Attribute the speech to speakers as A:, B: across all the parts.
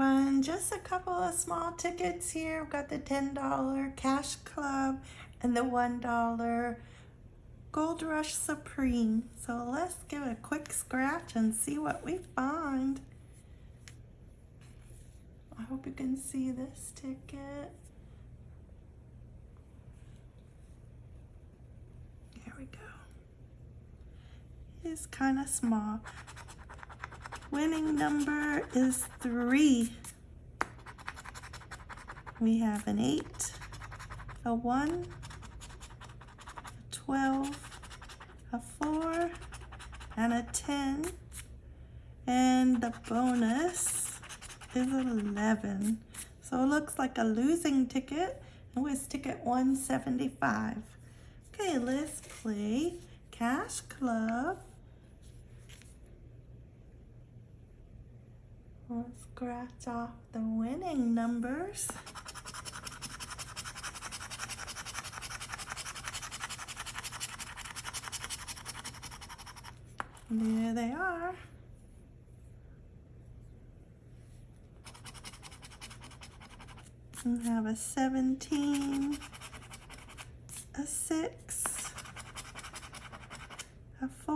A: of small tickets here. We've got the $10 Cash Club and the $1 Gold Rush Supreme. So let's give a quick scratch and see what we find. I hope you can see this ticket. Here we go. It's kind of small. Winning number is three. We have an eight, a one, a 12, a four, and a 10. And the bonus is 11. So it looks like a losing ticket. It was ticket 175. Okay, let's play Cash Club. Let's scratch off the winning numbers. There they are. We have a 17, a 6, a 4,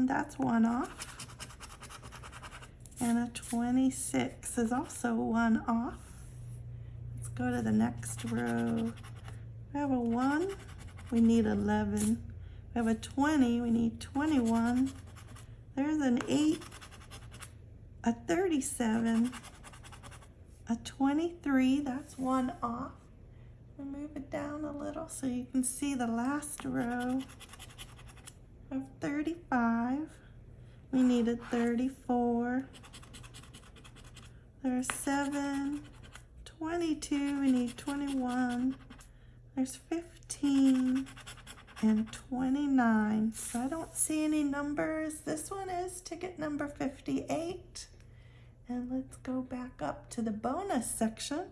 A: 31, that's one off, and a 26 is also one off. Let's go to the next row. We have a 1, we need 11. We have a 20, we need 21. There's an 8, a 37, a 23, that's one off. We'll move it down a little so you can see the last row of 35. We need 34. There's 7, 22, we need 21. There's 15 and 29. So I don't see any numbers. This one is ticket number 58. And let's go back up to the bonus section,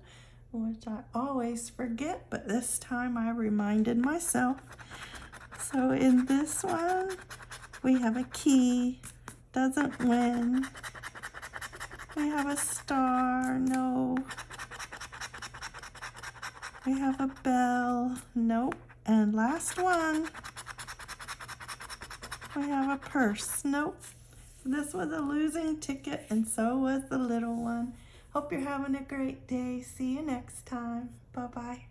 A: which I always forget, but this time I reminded myself. So in this one, we have a key, doesn't win. We have a star, no. We have a bell, nope. And last one, we have a purse, nope. This was a losing ticket and so was the little one. Hope you're having a great day. See you next time. Bye-bye.